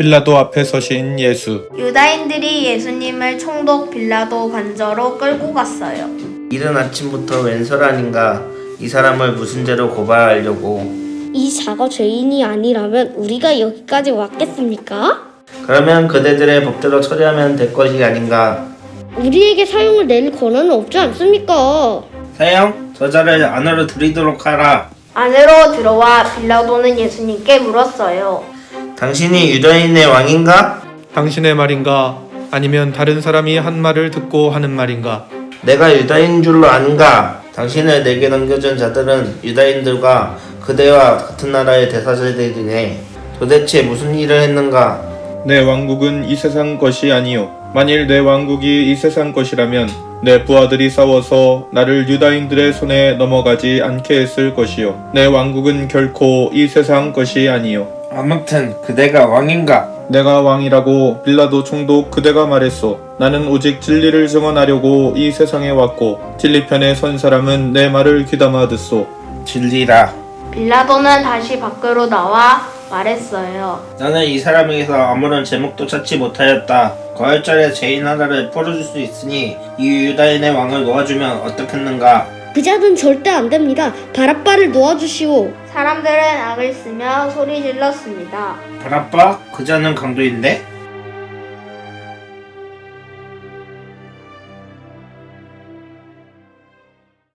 빌라도 앞에 서신 예수. 유다인들이 예수님을 총독 빌라도 관저로 끌고 갔어요. 이른 아침부터 왼설 아닌가 이 사람을 무슨 죄로 고발하려고 이 자가 죄인이 아니라면 우리가 여기까지 왔겠습니까? 그러면 그대들의 법대로 처리하면 될 것이 아닌가 우리에게 사용을 낼 권한은 없지 않습니까? 사형 저자를 안으로 들이도록 하라 안으로 들어와 빌라도는 예수님께 물었어요. 당신이 유다인의 왕인가? 당신의 말인가? 아니면 다른 사람이 한 말을 듣고 하는 말인가? 내가 유다인 줄로 아는가? 당신을 내게 넘겨준 자들은 유다인들과 그대와 같은 나라의 대사자들이네 도대체 무슨 일을 했는가? 내 왕국은 이 세상 것이 아니요. 만일 내 왕국이 이 세상 것이라면 내 부하들이 싸워서 나를 유다인들의 손에 넘어가지 않게 했을 것이요. 내 왕국은 결코 이 세상 것이 아니요. 아무튼 그대가 왕인가? 내가 왕이라고 빌라도 총독 그대가 말했소. 나는 오직 진리를 증언하려고 이 세상에 왔고 진리편에 선 사람은 내 말을 귀담아 듣소. 진리라 빌라도는 다시 밖으로 나와 말했어요. 나는 이 사람에게서 아무런 제목도 찾지 못하였다. 거열절에 죄인 하나를 풀어줄 수 있으니 이 유다인의 왕을 놓아주면 어떻겠는가? 그 자는 절대 안 됩니다. 바라빠를 놓아주시오. 사람들은 악을 쓰며 소리 질렀습니다. 바라빠? 그자는 강도인데?